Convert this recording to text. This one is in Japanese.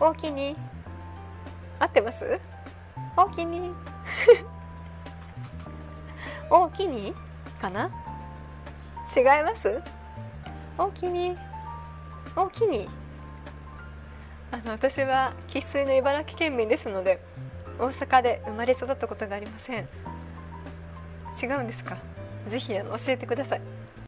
おきに？合ってます？おきに？おきに？かな？違います？おきに？おきに？あの私は生粋の茨城県民ですので大阪で生まれ育ったことがありません。違うんですか？ぜひあの教えてください。